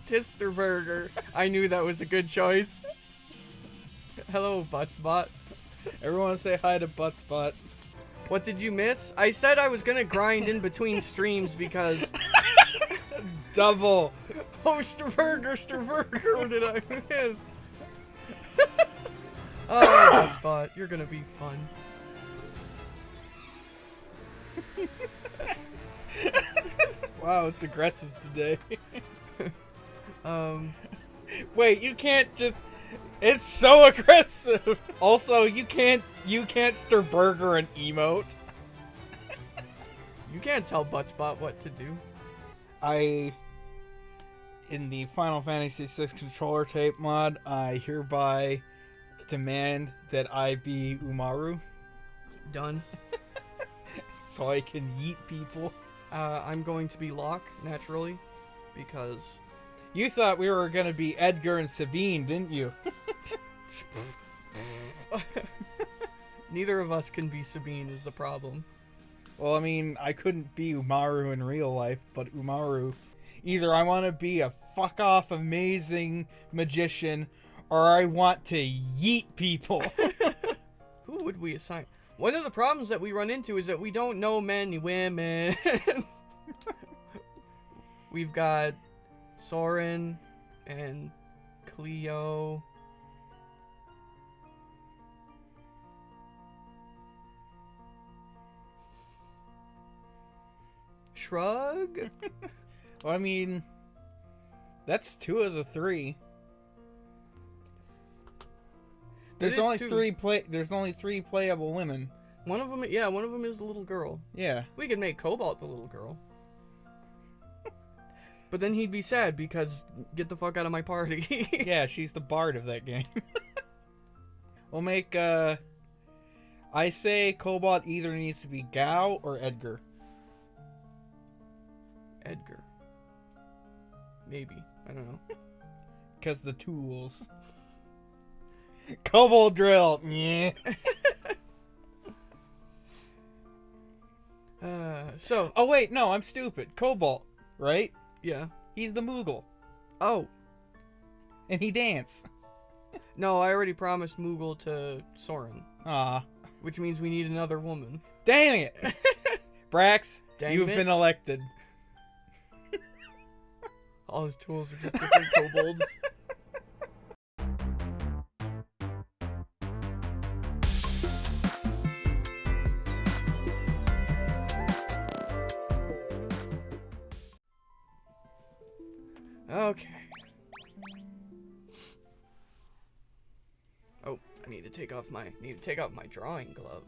Tisterburger. I knew that was a good choice. Hello, Buttspot. Everyone say hi to Buttspot. What did you miss? I said I was gonna grind in between streams because. Double. Oh, Sterburger, Sterburger, what did I miss? oh, Buttspot, you're gonna be fun. Wow, it's aggressive today. Um, Wait, you can't just. It's so aggressive. Also, you can't you can't stir burger and emote. you can't tell Buttspot what to do. I in the Final Fantasy VI controller tape mod, I hereby demand that I be Umaro Done. so I can yeet people. Uh, I'm going to be Locke, naturally, because You thought we were gonna be Edgar and Sabin, didn't you? neither of us can be Sabin is the problem. Well, I mean, I couldn't be Umaro in real life, but Umaro. Either I want to be a fuck off amazing magician, or I want to yeet people. Who would we assign? One of the problems that we run into is that we don't know many women. We've got Soren and Cleo. Shrug? well, I mean, that's two of the three. There's only two. three play. There's only three playable women. One of them, yeah, one of them is the little girl. Yeah. We could make Cobalt the little girl. But then he'd be sad because get the fuck out of my party. yeah, she's the bard of that game. we'll make uh I say Cobalt either needs to be Gau or Edgar. Edgar. Maybe. I don't know. Cause the tools. Cobalt drill. Yeah. Uh, so, Oh wait, no, I'm stupid. Cobalt, right? Yeah. He's the Moogle. Oh, And he dance. no, I already promised Moogle to Soren, Ah. which means we need another woman. Dang it. Brax, Dang you've it. been elected. All his tools are just different kobolds. Take off my need to take off my drawing glove.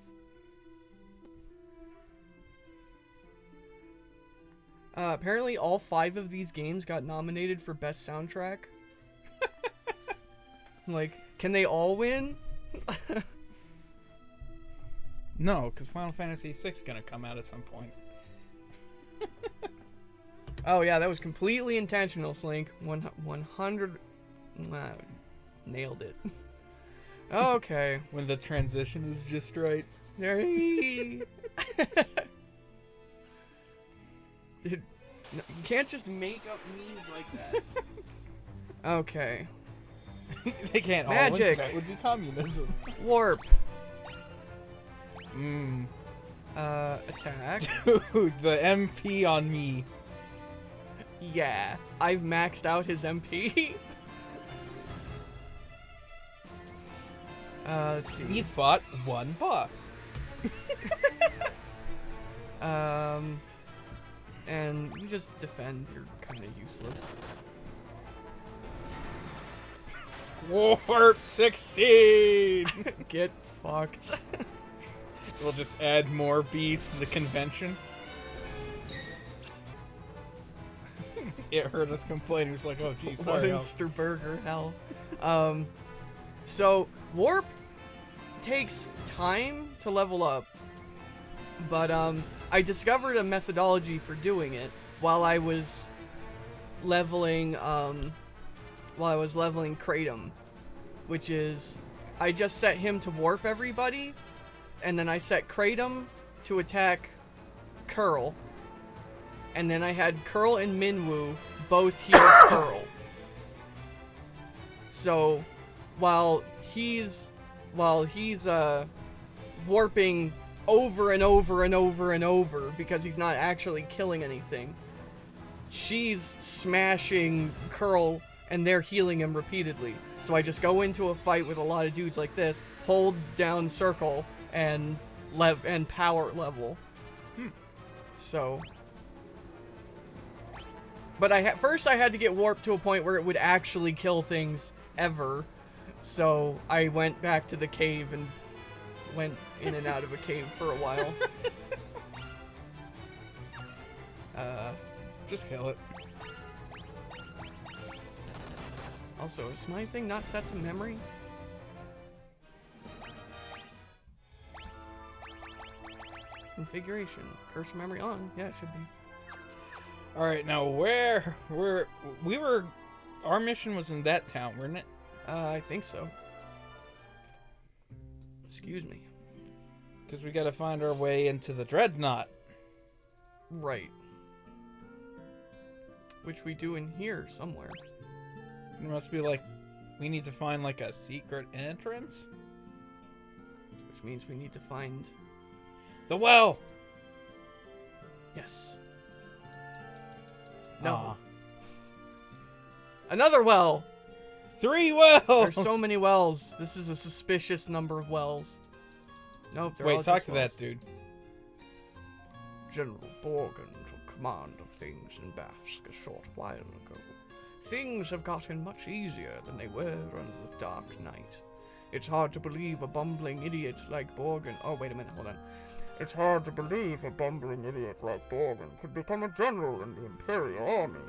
Uh, apparently, all five of these games got nominated for best soundtrack. like, can they all win? No, because Final Fantasy VI is gonna come out at some point. Oh yeah, that was completely intentional, Slink. One one hundred, wow, nailed it. Okay, When the transition is just right. there. he- Dude, no, you can't just make up memes like that. okay, they can't all Magic. win. That would be communism. warp. Mmm. Uh, attack. Dude, the MP on me. Yeah, I've maxed out his MP. Uh, let's He see. fought one boss. Um, and you just defend. You're kind of useless. Warp 16! Get fucked. we'll just add more beasts to the convention. it heard us complain. It was like, oh, geez, sorry. Monster Burger hell. Um, so warp takes time to level up, but um, I discovered a methodology for doing it while I was leveling um, while I was leveling Kratom, which is I just set him to warp everybody, and then I set Kratom to attack Curl, and then I had Curl and Minwu both heal Curl. So, while he's while he's uh warping over and over and over and over because he's not actually killing anything, she's smashing Curl and they're healing him repeatedly. So I just go into a fight with a lot of dudes like this, hold down circle and lev and power level. So but I ha- first I had to get warped to a point where it would actually kill things ever. So I went back to the cave and went in and out of a cave for a while. uh, Just kill it. also, is my thing not set to memory? Configuration. Cursor memory on. Yeah, it should be. All right, now where where we were, our mission was in that town, wasn't it? Uh, I think so. Excuse me. Because we got to find our way into the dreadnought. Right. Which we do in here somewhere. It must be like we need to find like a secret entrance. Which means we need to find. The well. Yes. No. Aw. Another well! Three wells. There's so many wells. This is a suspicious number of wells. Nope, Wait, talk to wells. that dude. General Borgen took command of things in Bafsk a short while ago. Things have gotten much easier than they were under the Dark Knight. It's hard to believe a bumbling idiot like Borgen. Oh, wait a minute, hold on. It's hard to believe a bumbling idiot like Borgen could become a general in the Imperial Army.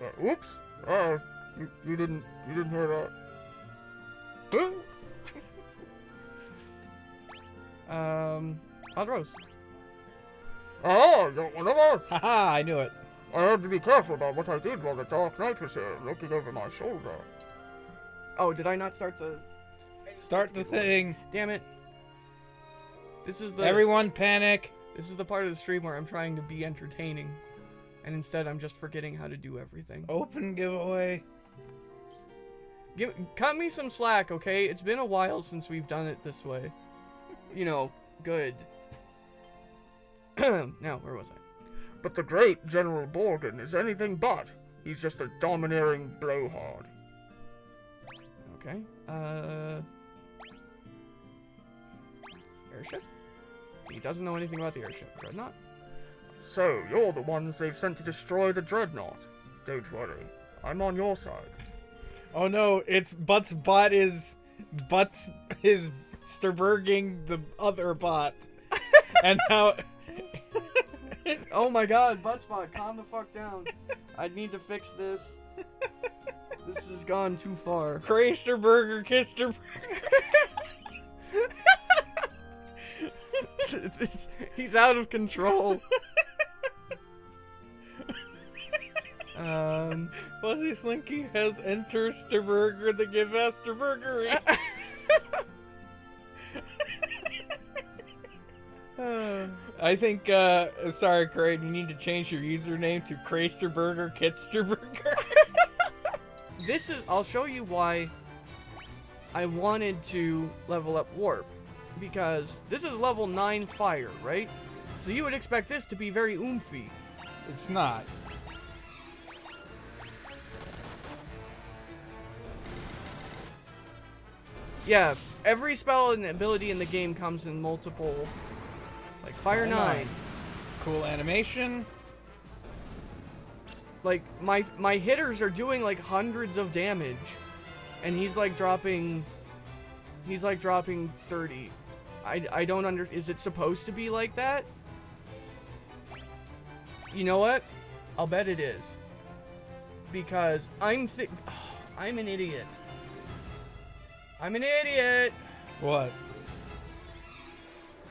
Uh, oops. Uh, you, you didn't you didn't hear that. Huh? um, Aldros. Oh, you're one of us. Haha, I knew it. I had to be careful about what I did while the Dark Knight was here, looking over my shoulder. Oh, did I not start the... Start the thing. Damn it. This is the... Everyone panic. This is the part of the stream where I'm trying to be entertaining. And instead I'm just forgetting how to do everything. Open giveaway. Give, cut me some slack, okay? It's been a while since we've done it this way. You know, good. now, where was I? But the great General Borgen is anything but. He's just a domineering blowhard. Okay. Uh. Airship? He doesn't know anything about the airship. Dreadnought? So, you're the ones they've sent to destroy the Dreadnought. Don't worry. I'm on your side. Oh no, it's Butts bot is Butts is Sturberging the other bot. and now Oh my god, Buttspot, calm the fuck down. I need to fix this. This has gone too far. Crasterberger Kister This- he's out of control. Um, Fuzzy Slinky has entered the give Sturberger. uh, I think uh sorry Craig, you need to change your username to Crasterberger Kitsterberger. this is. I'll show you why I wanted to level up Warp. Because this is level 9 fire, right? So you would expect this to be very oomphy. it's not. Yeah, every spell and ability in the game comes in multiple. Like Fire Oh 9. Cool animation. Like my my hitters are doing like hundreds of damage and he's like dropping he's like dropping 30. I I don't under is it supposed to be like that? You know what? I'll bet it is. Because I'm thi- I'm an idiot. I'm an idiot. What?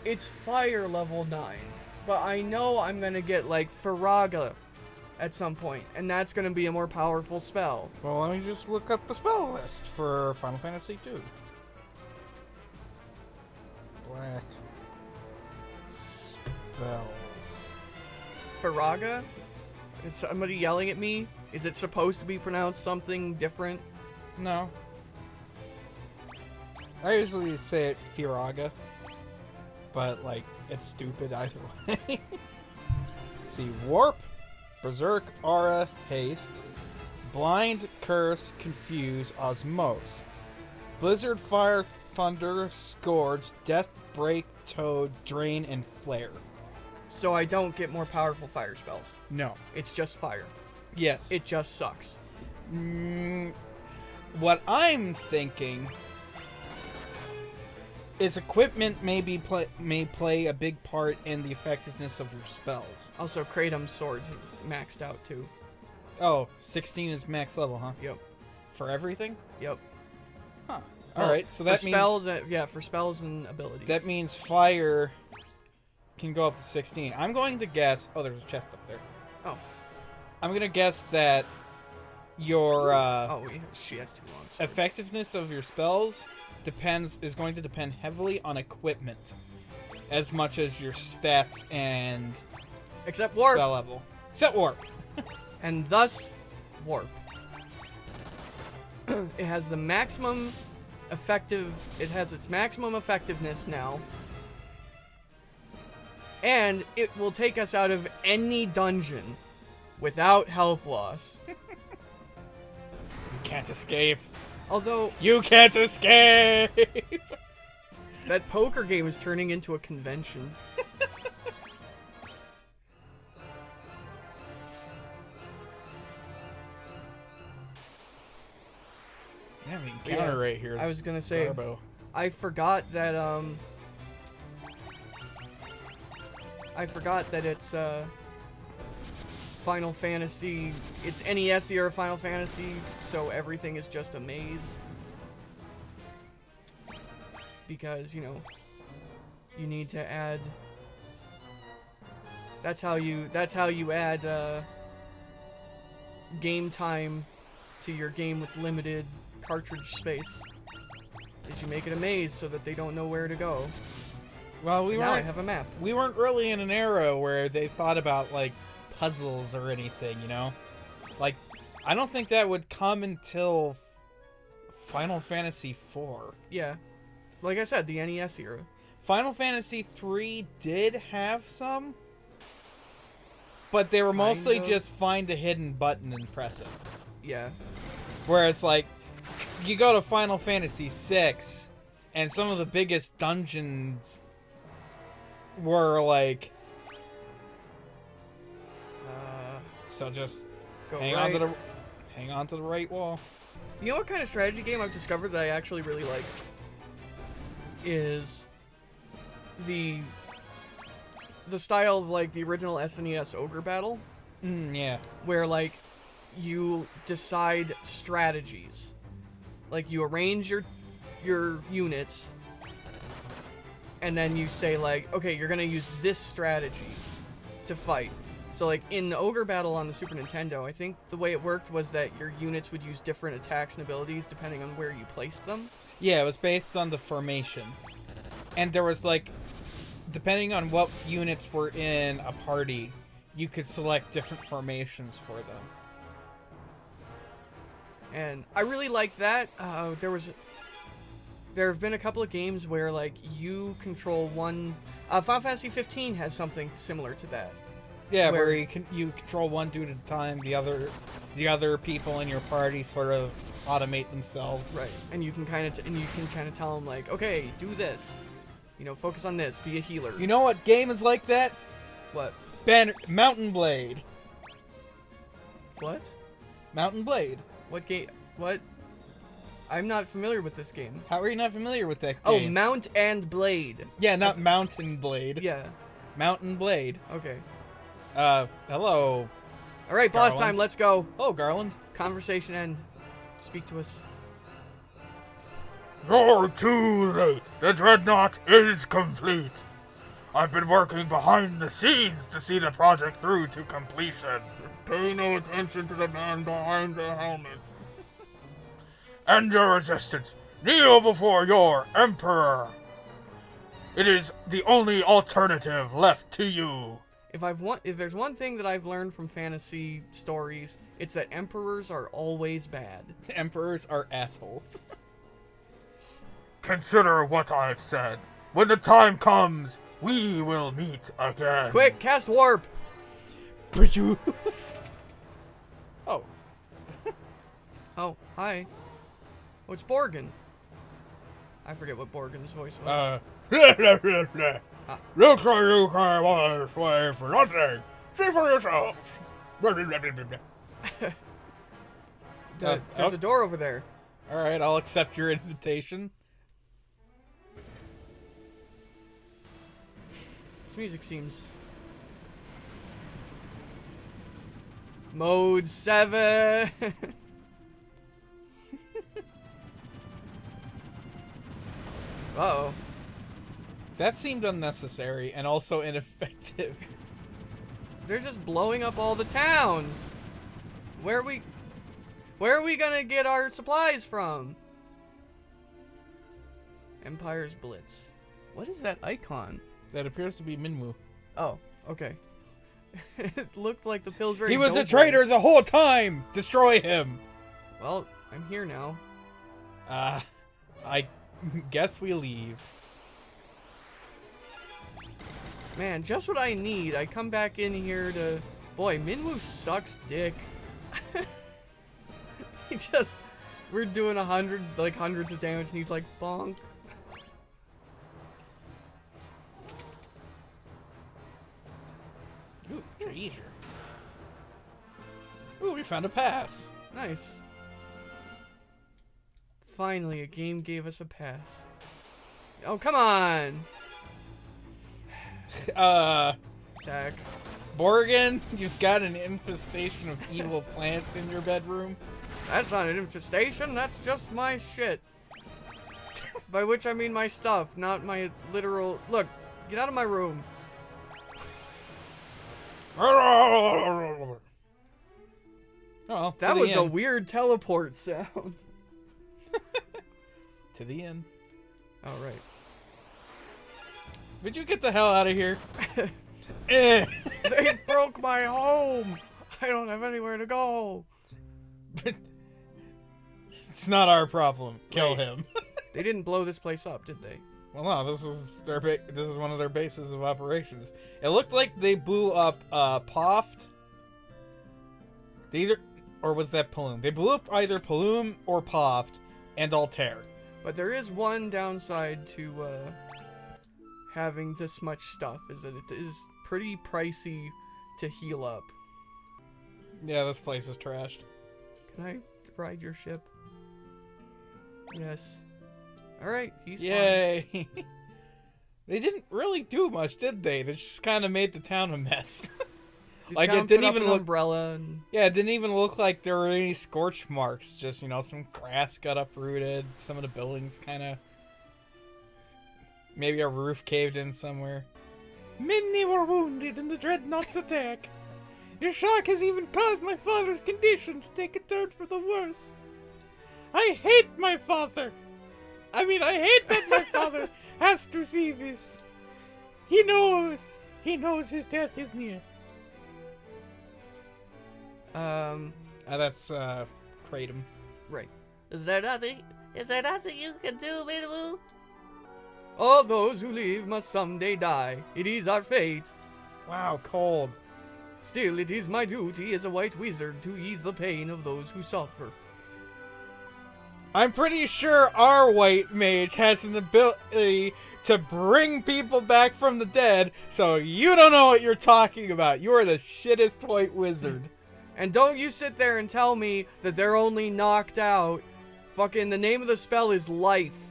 It's fire level 9. But I know I'm gonna get like Faraga at some point, and that's gonna be a more powerful spell. Well, let me just look up a spell list for Final Fantasy II. Black spells. Faraga? Is somebody yelling at me? Is it supposed to be pronounced something different? No, I usually say it Firaga, but like it's stupid either way. see, warp, berserk, aura, haste, blind, curse, confuse, osmose, blizzard, fire, thunder, scourge, death, break, toad, drain, and flare. So I don't get more powerful fire spells. No. It's just fire. Yes. It just sucks. Mm, what I'm thinking is equipment maybe play, may play a big part in the effectiveness of your spells. Also, Kratom's swords maxed out too. Oh, 16 is max level, huh? Yep. For everything? Yep. Huh. Well, All right, so that means spells, yeah, for spells and abilities. that means fire can go up to 16. I'm going to guess. Oh, there's a chest up there. Oh. I'm gonna guess that your uh, Oh, she has too long. effectiveness of your spells depends is going to depend heavily on equipment as much as your stats and Except warp, spell level. Except warp. and thus warp. it has the maximum effective. It has its maximum effectiveness now. And it will take us out of any dungeon without health loss. You can't escape. Although You can't escape. that poker game is turning into a convention. I mean, Yeah, right here. I was gonna say Garbo. I forgot that um I forgot that it's uh Final Fantasy it's NES era Final Fantasy, so everything is just a maze. Because, you know, you need to add That's how you that's how you add uh game time to your game with limited cartridge space is you make it a maze so that they don't know where to go. Well, we now I weren't have a map. we weren't really in an era where they thought about like puzzles or anything, you know? Like I don't think that would come until Final Fantasy 4. Yeah. Like I said, the NES era. Final Fantasy 3 did have some, but they were mostly Kind of. just find a hidden button and press it. Yeah. Whereas like you go to Final Fantasy 6 and some of the biggest dungeons were like so just go hang right. on to the hang on to the right wall. You know what kind of strategy game I've discovered that I actually really like? Is the the style of like the original SNES Ogre Battle, Mm, yeah. where like you decide strategies. Like you arrange your your units and then you say like, okay, you're gonna use this strategy to fight. So like in Ogre Battle on the Super Nintendo, I think the way it worked was that your units would use different attacks and abilities depending on where you placed them. Yeah, it was based on the formation. And there was like depending on what units were in a party, you could select different formations for them. and I really liked that. Uh, there was, there have been a couple of games where like you control one. Uh, Final Fantasy 15 has something similar to that. Yeah, where, Where- you can you control one dude at a time, the other the other people in your party sort of automate themselves. Right, and you can kind of and you can kind of tell them like, okay, do this, you know, focus on this, be a healer. You know what game is like that? what? Banner Mountain Blade. What? Mountain Blade. What game? What? I'm not familiar with this game. How are you not familiar with that oh, game? Oh. Mount and Blade. yeah, not Mountain Blade. Yeah. Mountain Blade. Okay. Uh, hello. All right, boss Garland. time. Let's go. Hello, Garland. Conversation end. Speak to us. You're too late. The dreadnought is complete. I've been working behind the scenes to see the project through to completion. Pay no attention to the man behind the helmet. and your resistance. Kneel before your emperor. It is the only alternative left to you. If I've one, if there's one thing that I've learned from fantasy stories, it's that emperors are always bad. Emperors are assholes. consider what I've said. When the time comes, we will meet again. Quick, cast warp. oh, Oh, hi. Oh, it's Borgen. I forget what Borgen's voice was. Uh, Looks like you came all this way for nothing. See for yourself. Uh, there's oh. a door over there. all right. I'll accept your invitation. This music seems. Mode 7! uh oh. That seemed unnecessary and also ineffective. They're just blowing up all the towns! Where are we. Where are we gonna get our supplies from? Empire's Blitz. What is that icon? That appears to be Minwu. Oh, okay. it looked like the Pillsbury He was a traitor the whole time. Destroy him. Well, I'm here now. Uh, I guess we leave. Man, just what I need. I come back in here to... Boy, Minwu sucks dick. he just... We're doing a hundred, like hundreds of damage, and he's like, bonk. Ooh, treasure. Ooh, we found a pass. Nice. Finally, a game gave us a pass. Oh, come on! Uh, Attack. Borgen, you've got an infestation of evil plants in your bedroom. That's not an infestation, that's just my shit. By which I mean my stuff, not my literal... Look, get out of my room. Oh, That was a weird teleport sound. to the end. Oh, right. Would you get the hell out of here? eh. They broke my home! I don't have anywhere to go. it's not our problem. Kill Right. him. They didn't blow this place up, did they? well, no, this is their ba- this is one of their bases of operations. It looked like they blew up uh Poft. They either or was that Paloom? They blew up either Paloom or Poft and Altair. But there is one downside to uh, having this much stuff, is that it is pretty pricey to heal up. Yeah, this place is trashed. Can I ride your ship? Yes. Alright, he's fine. Yay! they didn't really do much, did they? They just kind of made the town a mess. Like, it didn't even look- umbrella and yeah, it didn't even look like there were any scorch marks. Just, you know, some grass got uprooted. Some of the buildings kind of. Maybe a roof caved in somewhere. Many were wounded in the Dreadnought's attack. Your shock has even caused my father's condition to take a turn for the worse. I hate my father. I mean, I hate that my father has to see this. He knows. He knows his death is near. um Uh, that's uh, kratom. right. Is there nothing? Is there nothing you can do, Minwu? All those who live must someday die. It is our fate. Wow, cold. Still, it is my duty as a white wizard to ease the pain of those who suffer. I'm pretty sure our white mage has an ability to bring people back from the dead, so you don't know what you're talking about. You are the shittest white wizard. And don't you sit there and tell me that they're only knocked out. Fucking the name of the spell is life.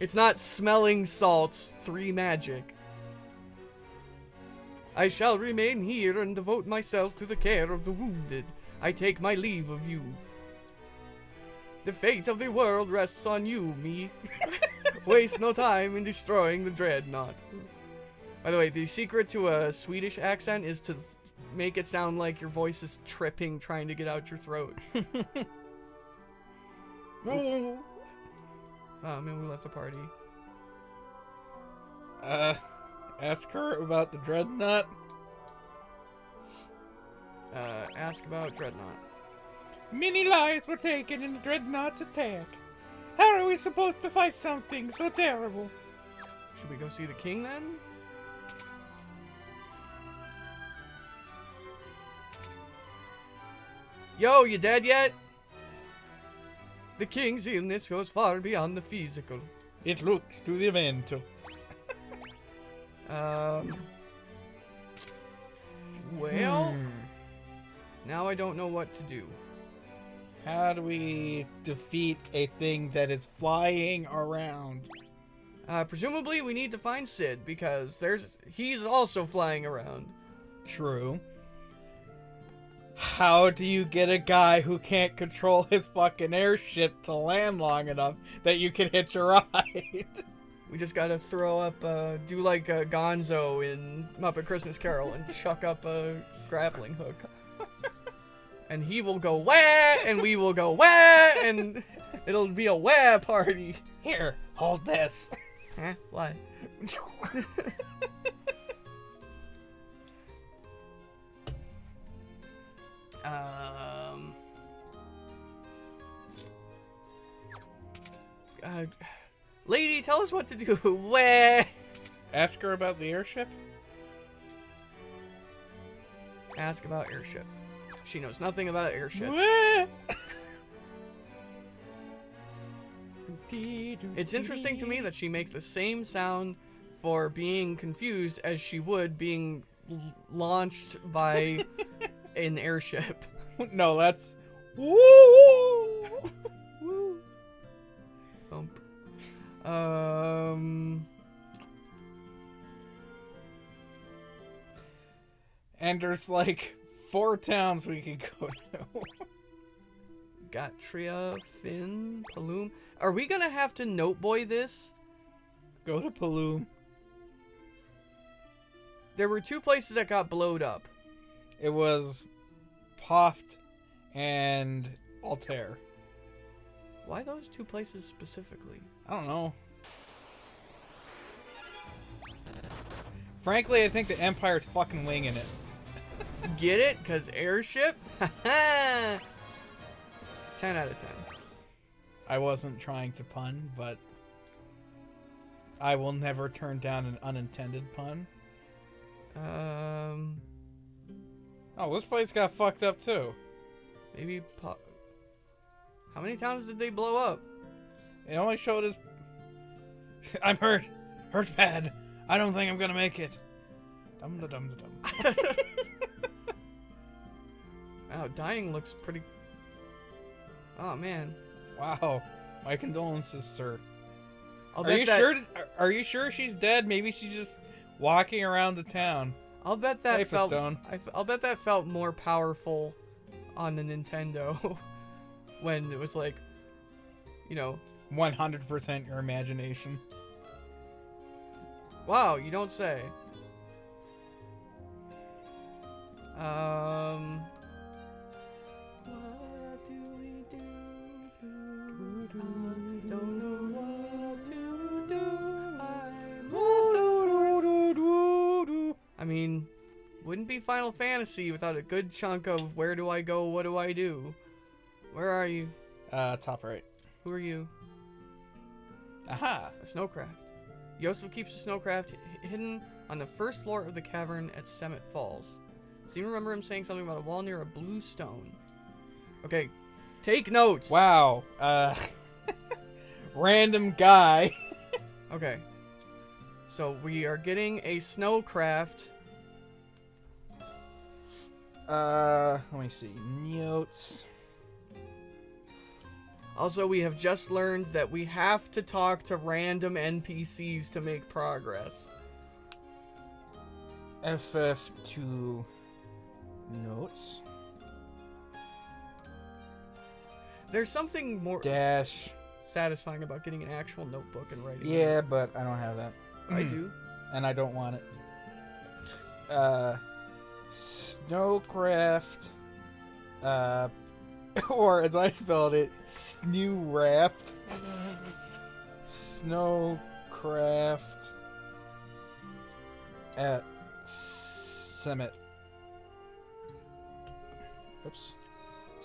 It's not smelling salts, three magic. I shall remain here and devote myself to the care of the wounded. I take my leave of you. The fate of the world rests on you, me. Waste no time in destroying the dreadnought. By the way, the secret to a Swedish accent is to make it sound like your voice is tripping trying to get out your throat. Oh, man, we left the party. uh, ask her about the dreadnought. Uh, ask about Dreadnought. Many lives were taken in the dreadnought's attack. How are we supposed to fight something so terrible? Should we go see the king then? Yo, you dead yet? The king's illness goes far beyond the physical. It looks to the mental. Um. Well, Hmm. now I don't know what to do. How do we defeat a thing that is flying around? Uh, presumably, we need to find Sid because there's he's also flying around. True. How do you get a guy who can't control his fucking airship to land long enough that you can hitch a ride? We just gotta throw up, uh, do like uh, Gonzo in Muppet Christmas Carol and chuck up a grappling hook. and he will go wah, and we will go wah, and it'll be a wah party. Here, hold this. Huh? Why? um. Uh, lady, tell us what to do. Wah. Ask her about the airship? Ask about airship. She knows nothing about airship. Wah. It's interesting to me that she makes the same sound for being confused as she would being launched by an airship. No, that's. Woo! Woo! Thump. Um. And there's like four towns we could go to. Gatrea, Fynn, Paloom. Are we gonna have to note boy this? go to Paloom. There were two places that got blowed up. It was Poft and Altair. Why those two places specifically? I don't know. Frankly, I think the Empire's fucking winging it. Get it? Cause airship? 10 out of 10. I wasn't trying to pun, but I will never turn down an unintended pun. Um, Oh, this place got fucked up too. maybe. Po- How many towns did they blow up? It only showed us. I'm hurt. Hurt bad. I don't think I'm gonna make it. Dum da dum da dum. Wow, dying looks pretty. Oh man, Wow. My condolences, sir. I'll are you that, sure? Are you sure she's dead? Maybe she's just walking around the town. I'll bet that Life felt. I, will bet that felt more powerful on the Nintendo when it was like, you know, 100% your imagination. wow, you don't say. Um. Wouldn't be Final Fantasy without a good chunk of where do I go, what do I do? Where are you? Uh, top right. Who are you? Aha. A snowcraft. Yosef keeps a snowcraft hidden on the first floor of the cavern at Semite Falls. Seem to remember him saying something about a wall near a blue stone. Okay, take notes. Wow. Uh, random guy. Okay. So we are getting a snowcraft. Uh, let me see. Notes. Also, we have just learned that we have to talk to random NPCs to make progress. FF2 notes. There's something more Dash. satisfying about getting an actual notebook and writing. Yeah, but I don't have that. I do. And I don't want it. Uh, Snowcraft. Uh, or as I spelled it, Snew Wrapped. Snowcraft. At Summit. Oops.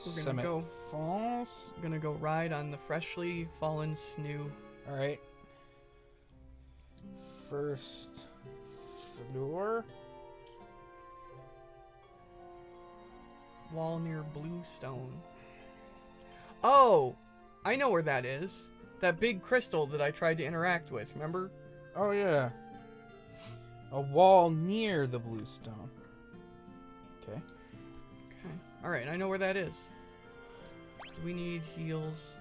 We're gonna Summit go- Falls. Gonna go ride on the freshly fallen snoo. All right. First floor. Wall near Bluestone. Oh, I know where that is. That big crystal that I tried to interact with. Remember? Oh yeah. A wall near the bluestone. Okay. Okay. All right, I know where that is. Do we need heals?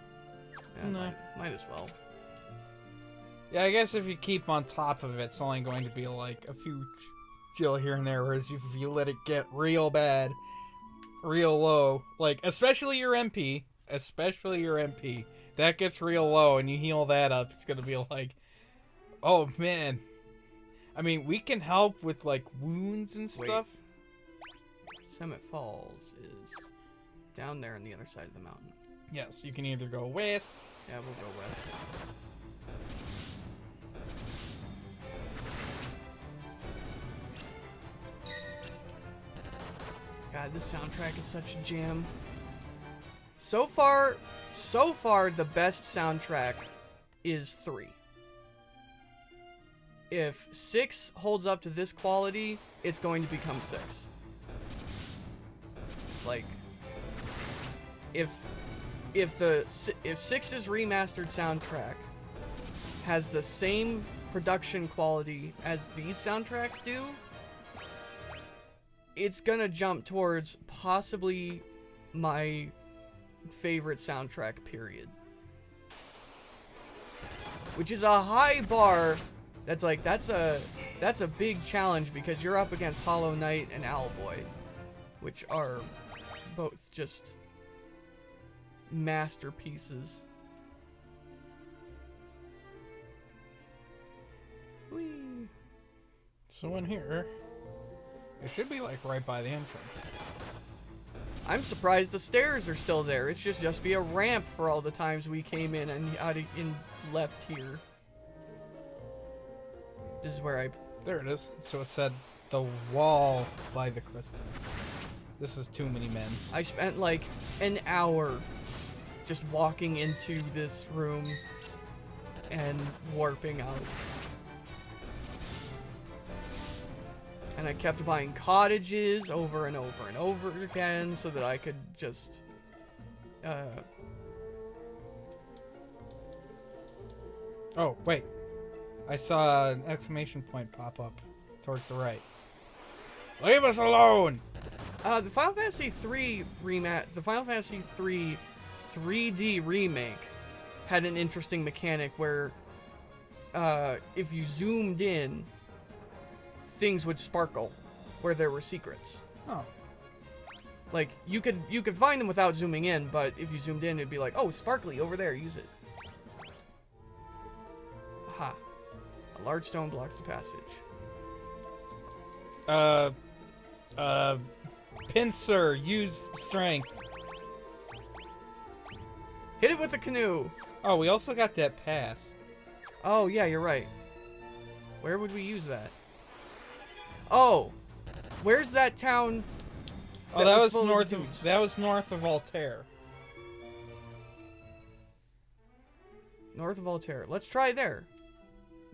Yeah, No. might, might as well. Yeah, I guess if you keep on top of it, it's only going to be like a few ch- chill here and there. Whereas if you let it get real bad, real low, like especially your MP, especially your MP, that gets real low, and you heal that up, it's gonna be like, oh man. I mean, we can help with like wounds and Wait. stuff. Semite Falls is down there on the other side of the mountain. Yes, you can either go west. Yeah, we'll go west. God, this soundtrack is such a jam. So far, so far, the best soundtrack is three. If six holds up to this quality, it's going to become six. Like, if if the if Six's remastered soundtrack has the same production quality as these soundtracks do, it's gonna jump towards possibly my favorite soundtrack. Period. Which is a high bar. That's like that's a that's a big challenge because you're up against Hollow Knight and Owlboy, which are both just masterpieces. Whee. So in here, it should be like right by the entrance. I'm surprised the stairs are still there. It should just be a ramp for all the times we came in and out of, in left here. This is where I There it is. So it said the wall by the crystal. This is too many men's. I spent like an hour just walking into this room and warping out. And I kept buying cottages over and over and over again so that I could just uh Oh, wait. I saw an exclamation point pop up towards the right. Leave us alone! Uh, the Final Fantasy 3 remat, the Final Fantasy 3 3D remake had an interesting mechanic where, uh, if you zoomed in, things would sparkle where there were secrets. Oh. Like you could you could find them without zooming in, but if you zoomed in, it'd be like, oh, sparkly over there, use it. Aha! A large stone blocks the passage. Uh, uh, pincer, use strength. Hit it with the canoe. Oh, we also got that pass. Oh, yeah, you're right. Where would we use that? Oh, where's that town? Oh, That that, was was, full of north of, that was north of Altair. North of Altair. Let's try there.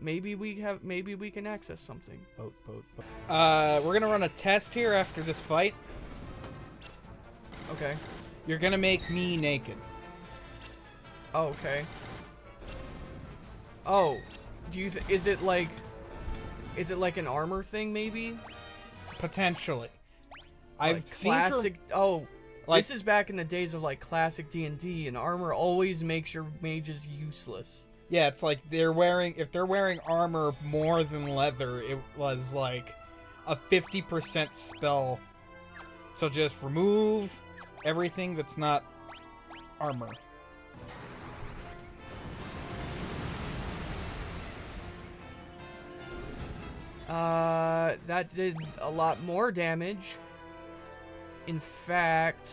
Maybe we have. Maybe we can access something. Boat, boat, boat. Uh, we're gonna run a test here after this fight. Okay. You're gonna make me naked. Oh, okay. Oh, do you? Th- is it like? Is it like an armor thing? Maybe. Potentially. I've Like seen classic. Oh, Like- this is back in the days of like classic D and D, and armor always makes your mages useless. Yeah, it's like they're wearing if they're wearing armor more than leather, it was like a 50% spell. So just remove everything that's not armor. Uh, that did a lot more damage. In fact,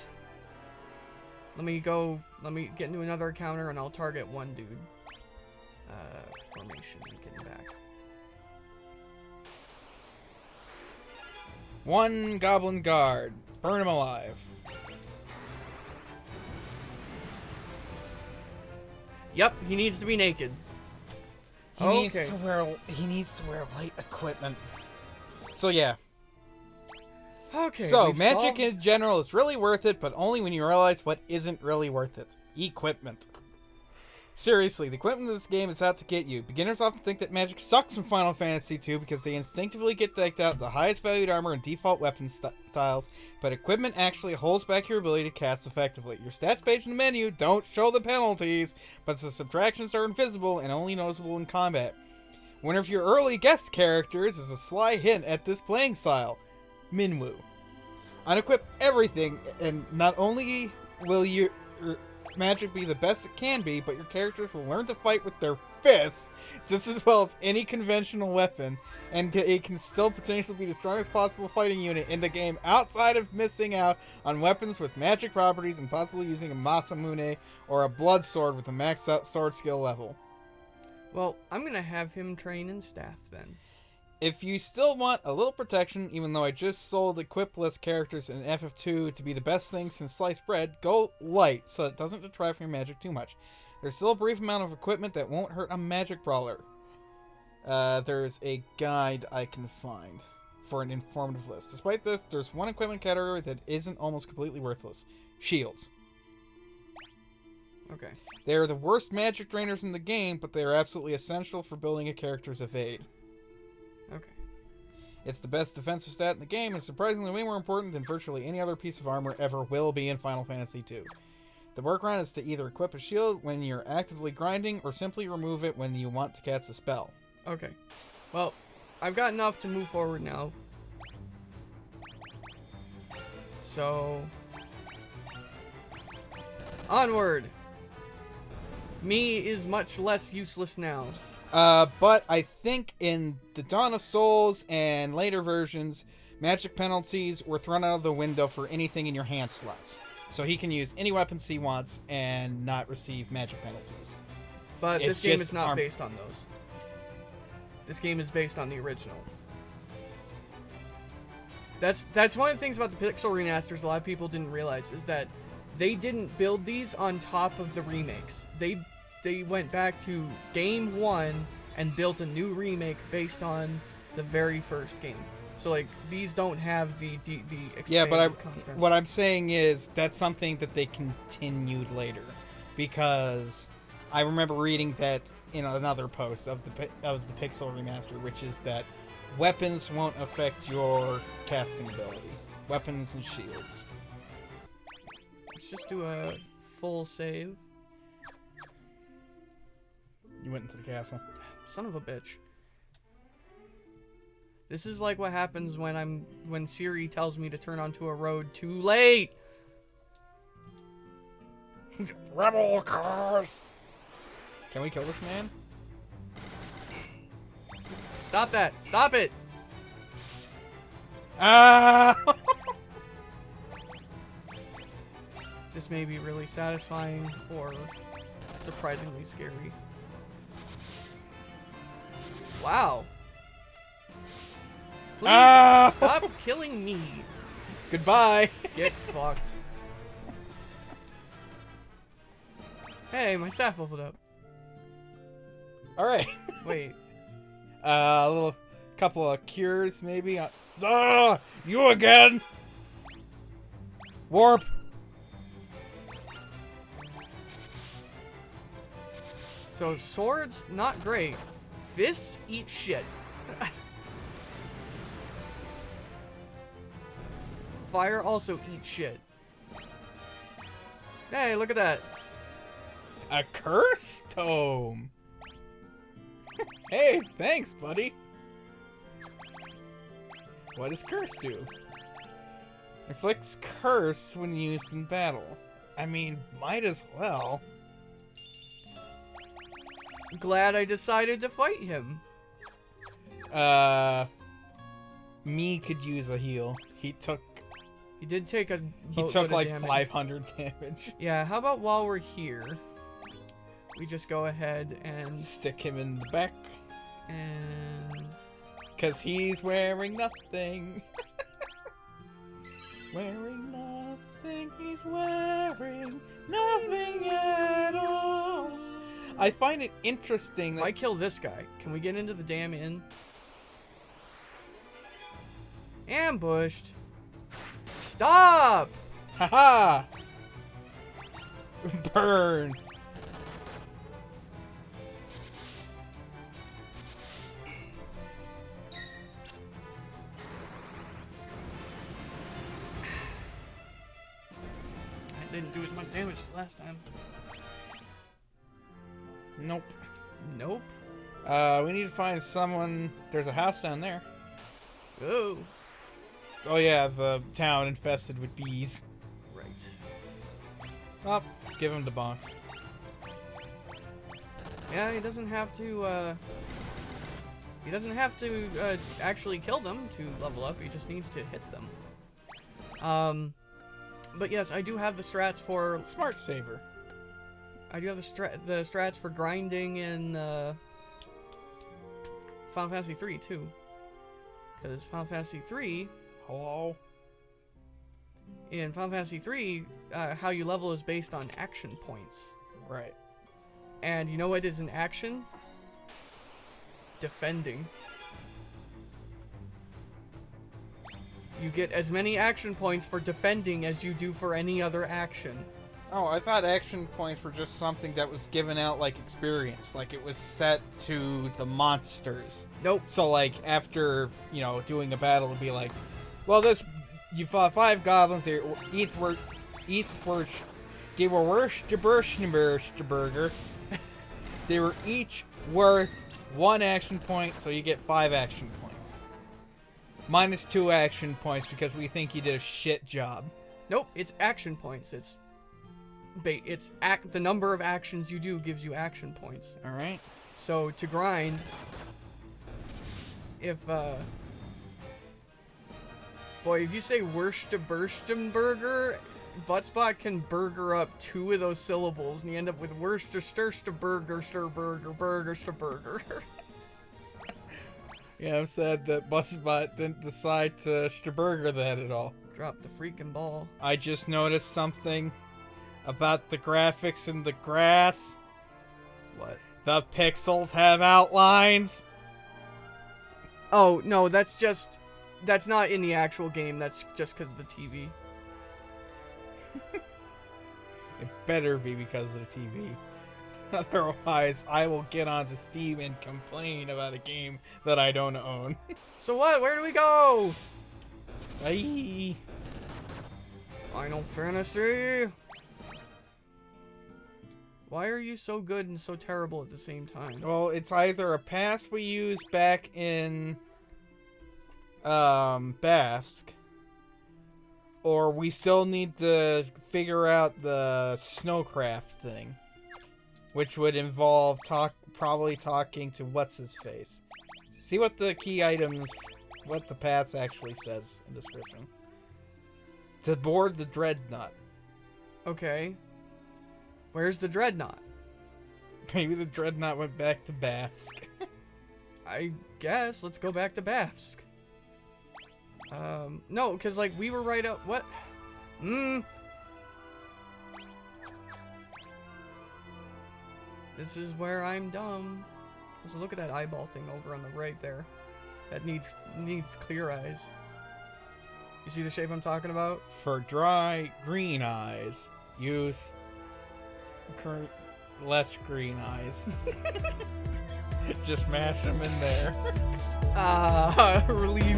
let me go, let me get into another counter and I'll target one dude. Uh, formation, getting back. One goblin guard. Burn him alive. Yep, he needs to be naked. He oh, needs to wear he needs to wear light equipment. So yeah. Okay. so magic solved- in general is really worth it, but only when you realize what isn't really worth it. Equipment. Seriously, the equipment in this game is out to get you. Beginners often think that magic sucks in Final Fantasy II because they instinctively get decked out the highest valued armor and default weapon st- styles, but equipment actually holds back your ability to cast effectively. Your stats page in the menu don't show the penalties, but the subtractions are invisible and only noticeable in combat. One of your early guest characters is a sly hint at this playing style Minwu. Unequip everything, and not only will you magic be the best it can be, but your characters will learn to fight with their fists just as well as any conventional weapon, and it can still potentially be the strongest possible fighting unit in the game outside of missing out on weapons with magic properties and possibly using a Masamune or a blood sword with a maxed out sword skill level. Well, I'm gonna have him train in staff then. If you still want a little protection, even though I just sold equipless characters in FF2 to be the best thing since sliced bread, go light so it doesn't detract from your magic too much. There's still a brief amount of equipment that won't hurt a magic brawler. Uh, there's a guide I can find for an informative list. Despite this, there's one equipment category that isn't almost completely worthless. Shields. Okay. They are the worst magic drainers in the game, but they are absolutely essential for building a character's evade. It's the best defensive stat in the game and surprisingly way more important than virtually any other piece of armor ever will be in Final Fantasy II. The workaround is to either equip a shield when you're actively grinding or simply remove it when you want to cast a spell. Okay. Well, I've got enough to move forward now. So onward. Me is much less useless now. Uh, but I think in the Dawn of Souls and later versions, magic penalties were thrown out of the window for anything in your hand slots. So he can use any weapons he wants and not receive magic penalties. But It's this game is not based on those. This game is based on the original. That's that's one of the things about the pixel remasters a lot of people didn't realize is that they didn't build these on top of the remakes. They they went back to game 1 and built a new remake based on the very first game. So like these don't have the the, the Yeah, but I, content. what I'm saying is that's something that they continued later, because I remember reading that in another post of the of the Pixel remaster, which is that weapons won't affect your casting ability, weapons and shields. Let's just do a full save. You went into the castle. Son of a bitch. This is like what happens when I'm when Siri tells me to turn onto a road too late. Rebel cars. Can we kill this man? Stop that. Stop it. Ah! This may be really satisfying or surprisingly scary. Wow. Please Ah! stop killing me. Goodbye. Get fucked. Hey, my staff leveled up. All right. Wait. Uh, a little couple of cures, maybe. Uh, ah, you again. Warp. So swords, not great. Fists eat shit. Fire also eats shit. Hey, look at that. A curse tome. hey, thanks, buddy. What does curse do? Inflicts curse when used in battle. I mean, might as well. Glad I decided to fight him. Uh, me could use a heal. He took He did take a he took like damage. 500 damage. Yeah, how about while we're here, we just go ahead and Stick him in the back. and Cause he's wearing nothing. wearing nothing, he's wearing nothing at all. I find it interesting If I that kill this guy, can we get into the damn inn? Ambushed. Stop! haha burn. I didn't do as much damage as last time. Nope. Nope. Uh, we need to find someone. There's a house down there. Oh. Oh yeah, the town infested with bees. Right. Up, give him the box. Yeah, he doesn't have to, uh... He doesn't have to, uh, actually kill them to level up. He just needs to hit them. Um... But yes, I do have the strats for... Smart saver. I do have the, stra the strats for grinding in, uh... Final Fantasy 3, too. Because Final Fantasy 3 Hello. in Final Fantasy 3, uh, how you level is based on action points. Right. And you know what is an action? Defending. You get as many action points for defending as you do for any other action. Oh, I thought action points were just something that was given out like experience, like it was set to the monsters. Nope. So like after you know doing a battle, it'd be like, well, this you fought five goblins. They each were each were they were worst burger. They were each worth one action point, so you get five action points. Minus two action points because we think you did a shit job. Nope, it's action points. It's bait. It's act. The number of actions you do gives you action points. All right. So to grind, if uh, boy, if you say Wursterburstenburger, Buttspot can burger up two of those syllables, and you end up with Wursterburger, Sturburger, Burger, Sturburger. Yeah, I'm sad that Buzzbot didn't decide to Sturburger that at all. Drop the freaking ball. I just noticed something about the graphics in the grass. What? The pixels have outlines. Oh no, that's just that's not in the actual game. That's just because of the TV. It better be because of the TV. Otherwise, I will get onto Steam and complain about a game that I don't own. So what? Where do we go? Aye. Final Fantasy. Why are you so good and so terrible at the same time? Well, it's either a pass we used back in um Bafsk, or we still need to figure out the snowcraft thing, which would involve talk probably talking to what's his face. See what the key items, what the pass actually says in description. To board the dreadnought. Okay. Where's the dreadnought? Maybe the dreadnought went back to Bafsk. I guess let's go back to Bafsk. Um, no, because like we were right up. What? Hmm. This is where I'm dumb. So look at that eyeball thing over on the right there. That needs needs clear eyes. You see the shape I'm talking about? For dry green eyes, use less green eyes. Just mash them in there. Ah, release